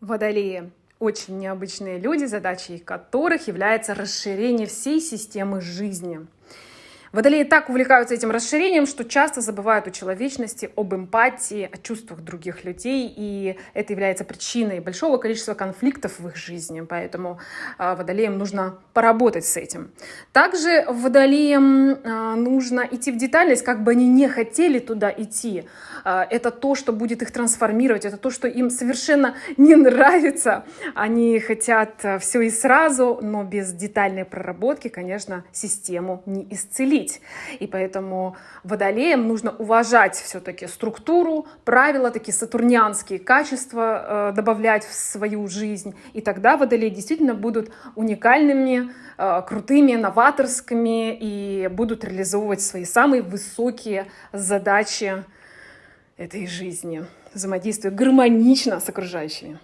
Водолеи – очень необычные люди, задачей которых является расширение всей системы жизни. Водолеи так увлекаются этим расширением, что часто забывают о человечности, об эмпатии, о чувствах других людей, и это является причиной большого количества конфликтов в их жизни, поэтому а, водолеям нужно поработать с этим. Также водолеям а, нужно идти в детальность, как бы они не хотели туда идти. А, это то, что будет их трансформировать, это то, что им совершенно не нравится. Они хотят все и сразу, но без детальной проработки, конечно, систему не исцелить жить. И поэтому водолеям нужно уважать все-таки структуру, правила, такие сатурнианские качества э, добавлять в свою жизнь. И тогда водолеи действительно будут уникальными, э, крутыми, новаторскими и будут реализовывать свои самые высокие задачи этой жизни, взаимодействуя гармонично с окружающими.